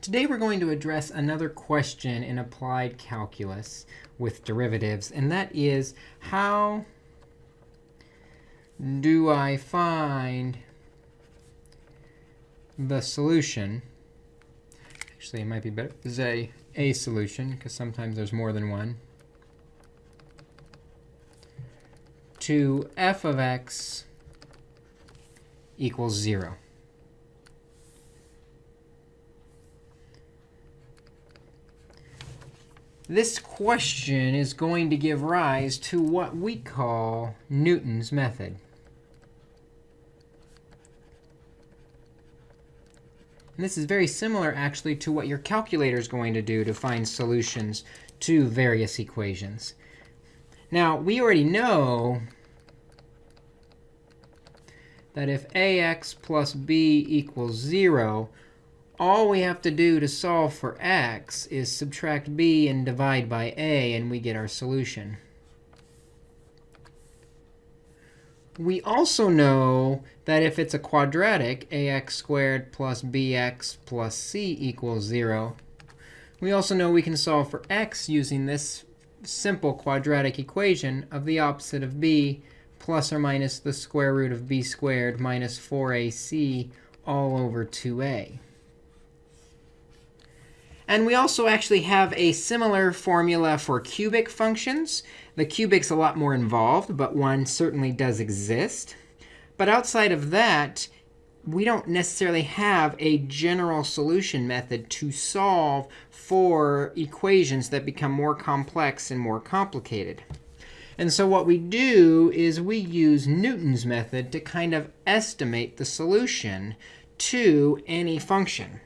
Today we're going to address another question in applied calculus with derivatives, and that is how do I find the solution? Actually, it might be better to say a solution, because sometimes there's more than one, to f of x equals 0. This question is going to give rise to what we call Newton's method. And this is very similar, actually, to what your calculator is going to do to find solutions to various equations. Now, we already know that if ax plus b equals 0, all we have to do to solve for x is subtract b and divide by a, and we get our solution. We also know that if it's a quadratic, ax squared plus bx plus c equals 0, we also know we can solve for x using this simple quadratic equation of the opposite of b plus or minus the square root of b squared minus 4ac all over 2a. And we also actually have a similar formula for cubic functions. The cubic's a lot more involved, but one certainly does exist. But outside of that, we don't necessarily have a general solution method to solve for equations that become more complex and more complicated. And so what we do is we use Newton's method to kind of estimate the solution to any function.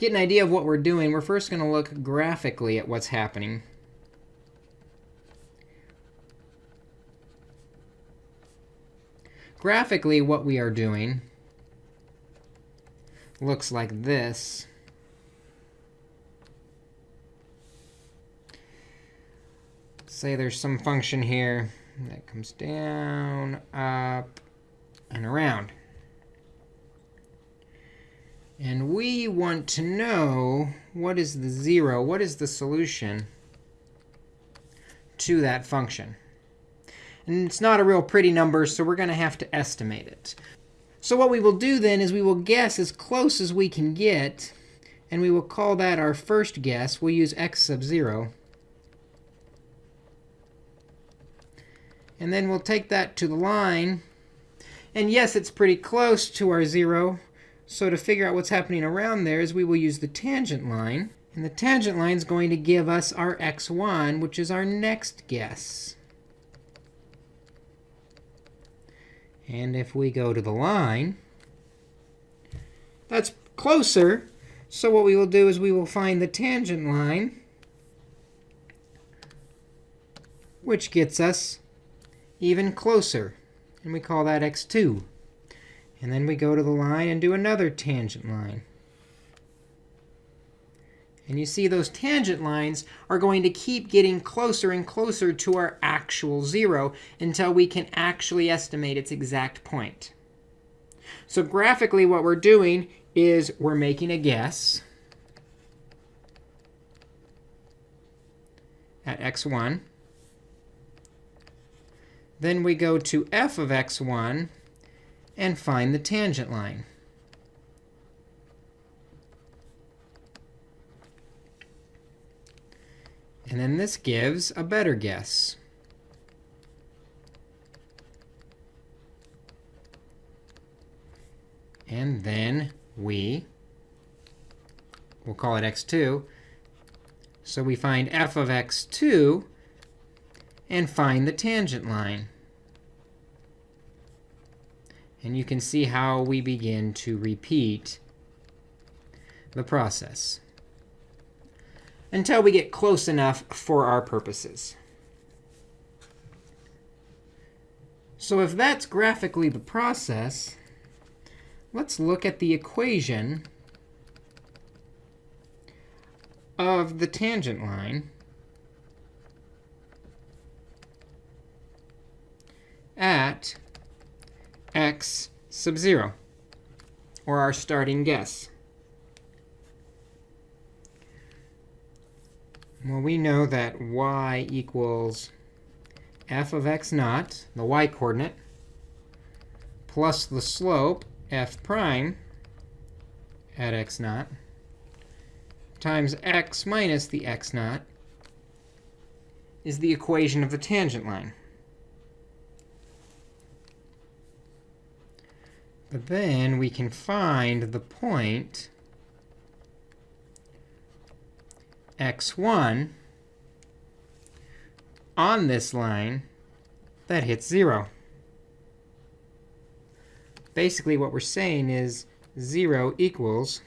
To get an idea of what we're doing, we're first going to look graphically at what's happening. Graphically, what we are doing looks like this. Say there's some function here that comes down, up, and around. And we want to know what is the 0, what is the solution to that function. And it's not a real pretty number, so we're going to have to estimate it. So what we will do then is we will guess as close as we can get, and we will call that our first guess. We'll use x sub 0. And then we'll take that to the line. And yes, it's pretty close to our 0. So to figure out what's happening around there is we will use the tangent line. And the tangent line is going to give us our x1, which is our next guess. And if we go to the line, that's closer. So what we will do is we will find the tangent line, which gets us even closer. And we call that x2. And then we go to the line and do another tangent line. And you see those tangent lines are going to keep getting closer and closer to our actual 0 until we can actually estimate its exact point. So graphically, what we're doing is we're making a guess at x1. Then we go to f of x1 and find the tangent line. And then this gives a better guess. And then we, we'll call it x2. So we find f of x2 and find the tangent line. And you can see how we begin to repeat the process until we get close enough for our purposes. So if that's graphically the process, let's look at the equation of the tangent line at x sub 0, or our starting guess. Well, we know that y equals f of x naught, the y coordinate, plus the slope, f prime, at x naught, times x minus the x naught is the equation of the tangent line. But then we can find the point x1 on this line that hits 0. Basically, what we're saying is 0 equals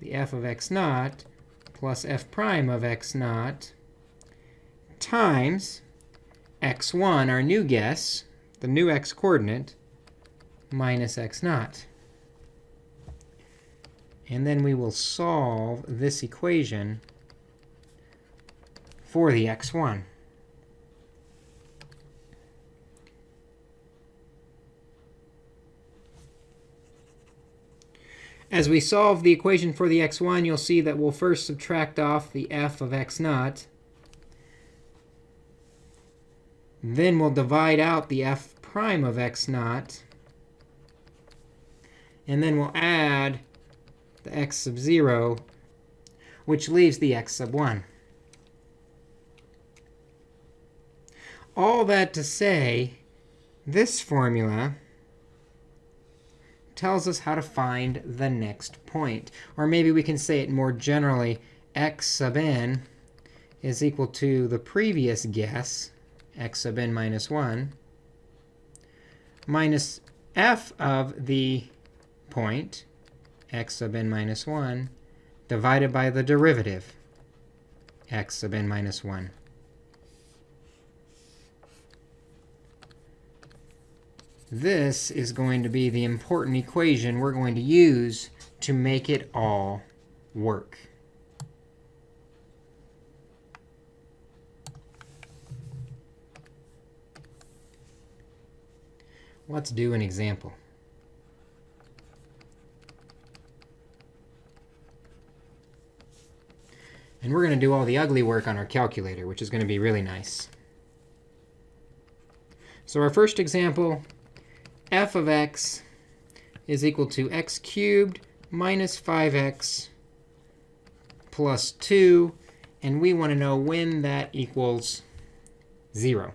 the f of x naught plus f prime of x naught times x1, our new guess, the new x coordinate, minus x naught. And then we will solve this equation for the x1. As we solve the equation for the x1, you'll see that we'll first subtract off the f of x naught. Then we'll divide out the f prime of x naught. And then we'll add the x sub 0, which leaves the x sub 1. All that to say, this formula tells us how to find the next point. Or maybe we can say it more generally, x sub n is equal to the previous guess, x sub n minus 1, minus f of the point, x sub n minus 1, divided by the derivative, x sub n minus 1. This is going to be the important equation we're going to use to make it all work. Let's do an example. And we're going to do all the ugly work on our calculator, which is going to be really nice. So our first example f of x is equal to x cubed minus 5x plus 2. And we want to know when that equals 0.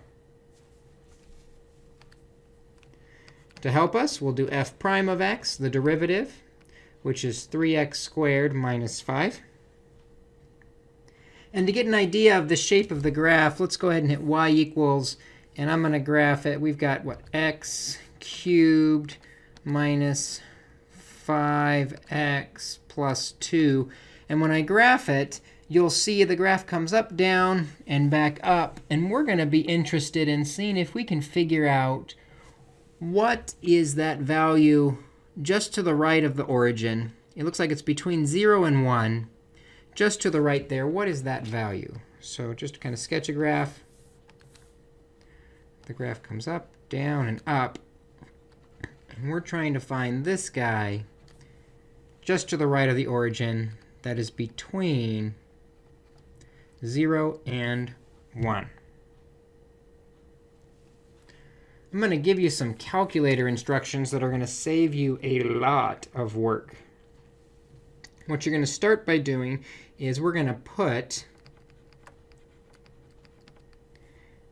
To help us, we'll do f prime of x, the derivative, which is 3x squared minus 5. And to get an idea of the shape of the graph, let's go ahead and hit y equals. And I'm going to graph it. We've got, what, x cubed minus 5x plus 2. And when I graph it, you'll see the graph comes up, down, and back up. And we're going to be interested in seeing if we can figure out what is that value just to the right of the origin. It looks like it's between 0 and 1. Just to the right there, what is that value? So just to kind of sketch a graph, the graph comes up, down, and up. And we're trying to find this guy just to the right of the origin that is between 0 and 1. I'm going to give you some calculator instructions that are going to save you a lot of work. What you're going to start by doing is we're going to put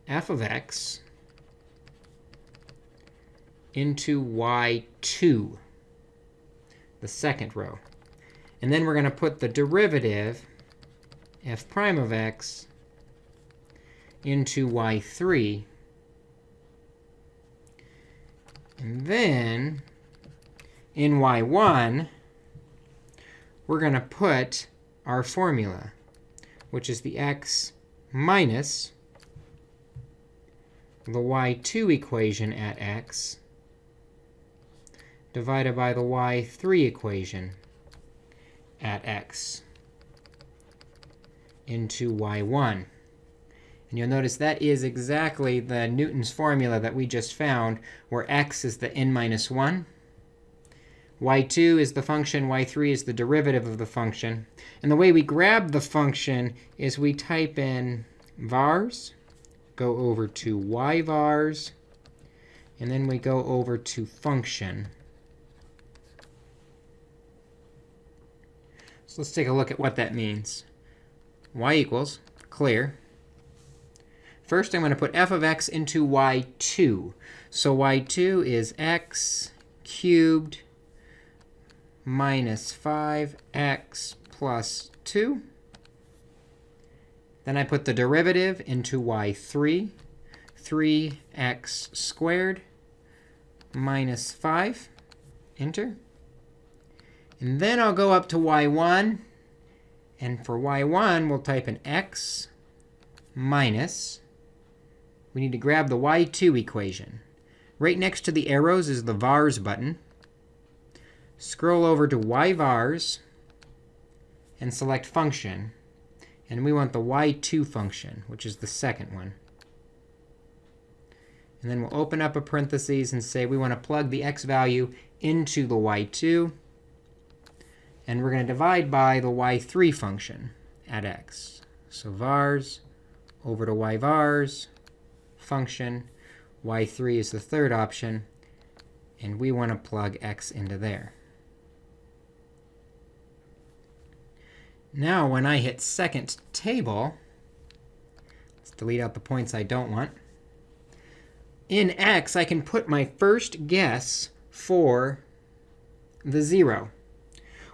f of x into y2, the second row. And then we're going to put the derivative, f prime of x, into y3. And then in y1, we're going to put our formula, which is the x minus the y2 equation at x divided by the y3 equation at x into y1. And you'll notice that is exactly the Newton's formula that we just found, where x is the n minus 1, y2 is the function, y3 is the derivative of the function. And the way we grab the function is we type in vars, go over to yvars, and then we go over to function. So let's take a look at what that means. y equals clear. First, I'm going to put f of x into y2. So y2 is x cubed minus 5x plus 2. Then I put the derivative into y3, 3x squared minus 5. Enter. And then I'll go up to y1. And for y1, we'll type an x minus. We need to grab the y2 equation. Right next to the arrows is the vars button. Scroll over to yvars and select function. And we want the y2 function, which is the second one. And then we'll open up a parentheses and say we want to plug the x value into the y2. And we're going to divide by the y3 function at x. So vars over to yvars function. y3 is the third option. And we want to plug x into there. Now, when I hit second table, let's delete out the points I don't want. In x, I can put my first guess for the 0.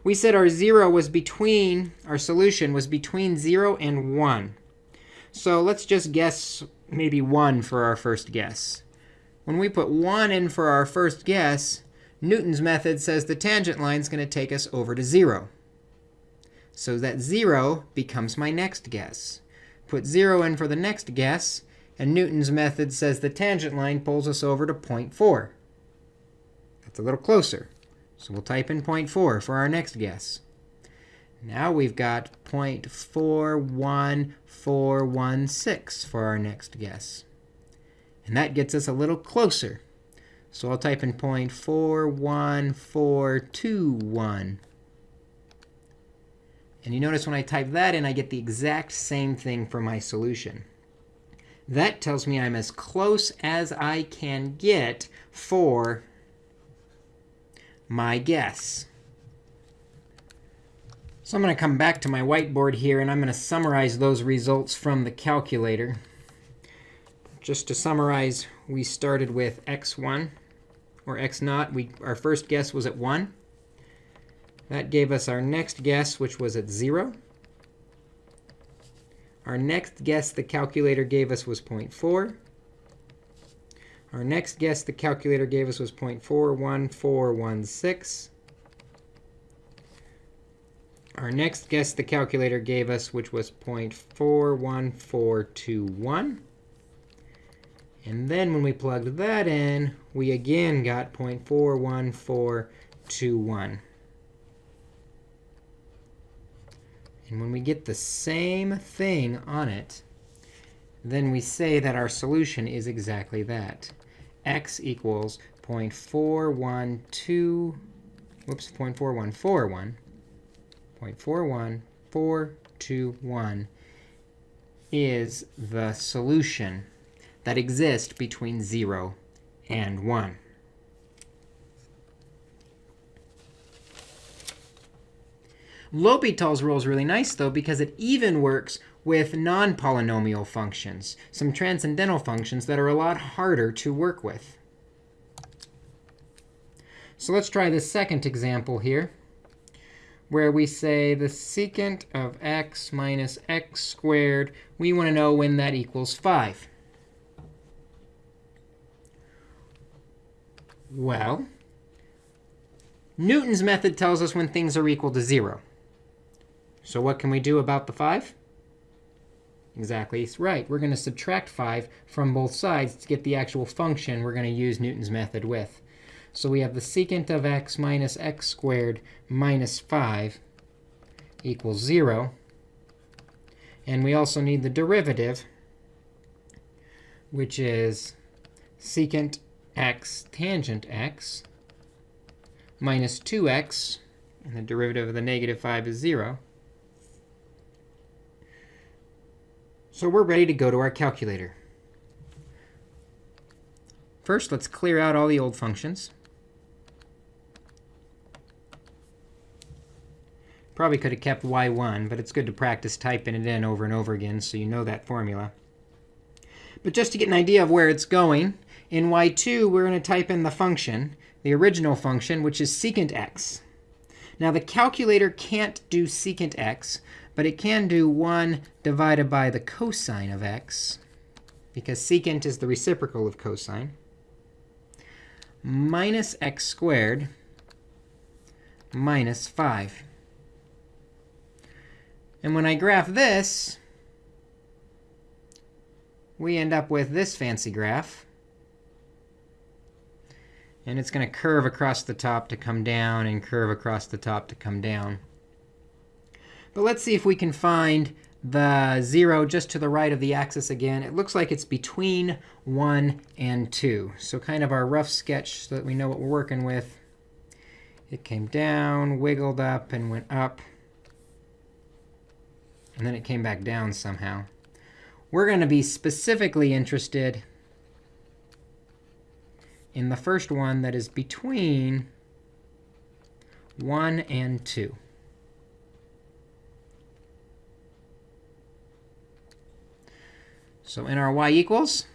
We said our 0 was between, our solution was between 0 and 1. So let's just guess maybe 1 for our first guess. When we put 1 in for our first guess, Newton's method says the tangent line is going to take us over to 0. So that 0 becomes my next guess. Put 0 in for the next guess, and Newton's method says the tangent line pulls us over to 0.4. That's a little closer. So we'll type in 0.4 for our next guess. Now we've got 0.41416 for our next guess. And that gets us a little closer. So I'll type in 0.41421. And you notice when I type that in, I get the exact same thing for my solution. That tells me I'm as close as I can get for my guess. So I'm going to come back to my whiteboard here, and I'm going to summarize those results from the calculator. Just to summarize, we started with x1 or x naught. We, our first guess was at 1. That gave us our next guess, which was at 0. Our next guess the calculator gave us was 0.4. Our next guess the calculator gave us was 0.41416. Our next guess the calculator gave us, which was 0.41421. And then when we plugged that in, we again got 0.41421. And when we get the same thing on it, then we say that our solution is exactly that. x equals 0.412, whoops, 0.4141, 0.41421 is the solution that exists between 0 and 1. L'Hopital's rule is really nice, though, because it even works with non-polynomial functions, some transcendental functions that are a lot harder to work with. So let's try the second example here, where we say the secant of x minus x squared. We want to know when that equals 5. Well, Newton's method tells us when things are equal to 0. So what can we do about the 5? Exactly right. We're going to subtract 5 from both sides to get the actual function we're going to use Newton's method with. So we have the secant of x minus x squared minus 5 equals 0. And we also need the derivative, which is secant x tangent x minus 2x, and the derivative of the negative 5 is 0. So we're ready to go to our calculator. First, let's clear out all the old functions. Probably could have kept y1, but it's good to practice typing it in over and over again so you know that formula. But just to get an idea of where it's going, in y2, we're going to type in the function, the original function, which is secant x. Now, the calculator can't do secant x, but it can do 1 divided by the cosine of x, because secant is the reciprocal of cosine, minus x squared minus 5. And when I graph this, we end up with this fancy graph. And it's going to curve across the top to come down and curve across the top to come down. But let's see if we can find the 0 just to the right of the axis again. It looks like it's between 1 and 2. So kind of our rough sketch so that we know what we're working with. It came down, wiggled up, and went up and then it came back down somehow. We're going to be specifically interested in the first one that is between 1 and 2. So in our y equals,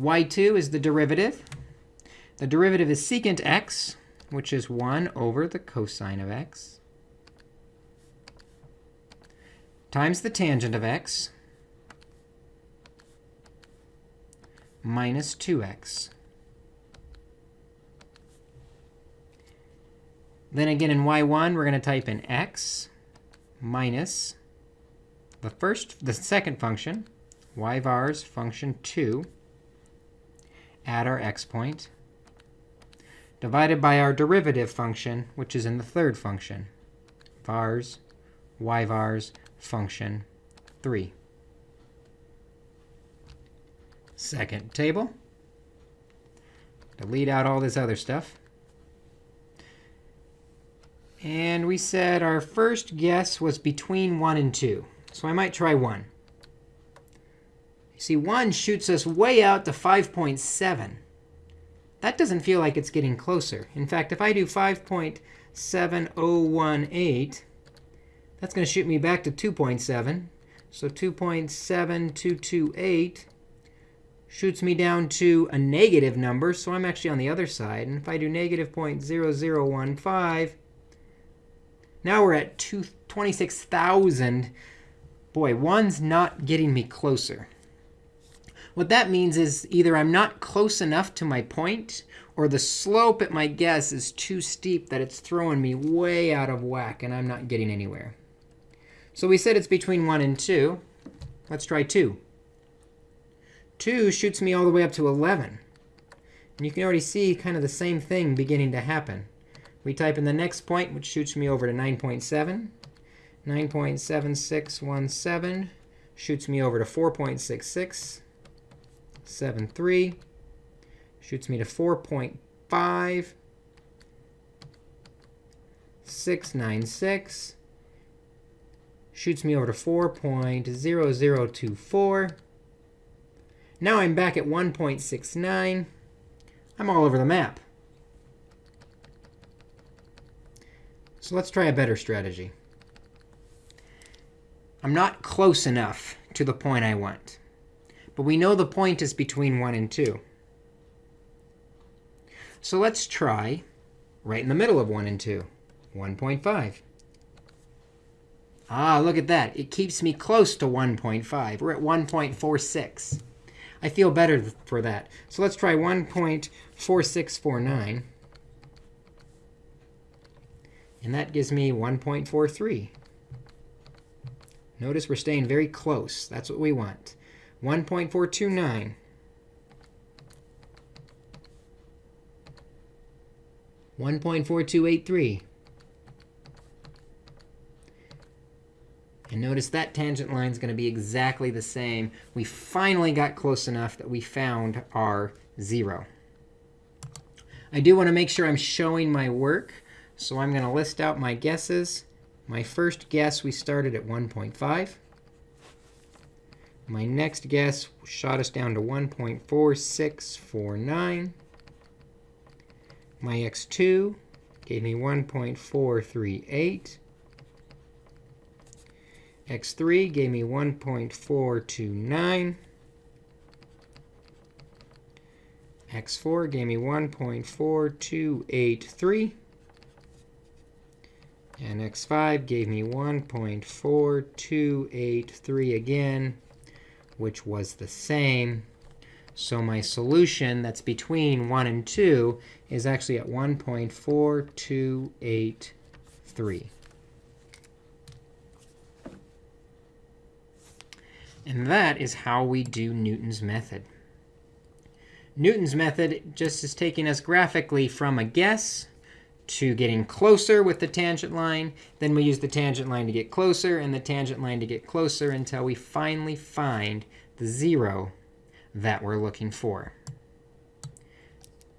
y2 is the derivative. The derivative is secant x, which is 1 over the cosine of x. times the tangent of x minus 2x. Then again, in y1, we're going to type in x minus the first, the second function, y vars function 2, at our x point, divided by our derivative function, which is in the third function, vars y vars function 3. Second table. Delete out all this other stuff. And we said our first guess was between 1 and 2. So I might try 1. You see, 1 shoots us way out to 5.7. That doesn't feel like it's getting closer. In fact, if I do 5.7018, that's going to shoot me back to 2.7. So 2.7228 shoots me down to a negative number. So I'm actually on the other side. And if I do negative 0.0015, now we're at 26,000. Boy, one's not getting me closer. What that means is either I'm not close enough to my point, or the slope at my guess is too steep that it's throwing me way out of whack, and I'm not getting anywhere. So we said it's between 1 and 2. Let's try 2. 2 shoots me all the way up to 11. And you can already see kind of the same thing beginning to happen. We type in the next point, which shoots me over to 9.7. 9.7617 shoots me over to 4.66. 73 shoots me to 4.5. 696 shoots me over to 4.0024. Now I'm back at 1.69. I'm all over the map. So let's try a better strategy. I'm not close enough to the point I want. But we know the point is between 1 and 2. So let's try right in the middle of 1 and 2, 1.5. Ah, look at that. It keeps me close to 1.5. We're at 1.46. I feel better for that. So let's try 1.4649. And that gives me 1.43. Notice we're staying very close. That's what we want. 1.429. 1.4283. And notice that tangent line is going to be exactly the same. We finally got close enough that we found our 0. I do want to make sure I'm showing my work. So I'm going to list out my guesses. My first guess, we started at 1.5. My next guess shot us down to 1.4649. My x2 gave me 1.438. x3 gave me 1.429. x4 gave me 1.4283. And x5 gave me 1.4283 again, which was the same. So my solution that's between 1 and 2 is actually at 1.4283. And that is how we do Newton's method. Newton's method just is taking us graphically from a guess to getting closer with the tangent line. Then we use the tangent line to get closer and the tangent line to get closer until we finally find the 0 that we're looking for.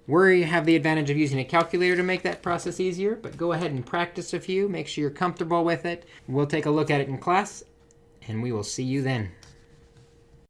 We have the advantage of using a calculator to make that process easier. But go ahead and practice a few. Make sure you're comfortable with it. We'll take a look at it in class, and we will see you then.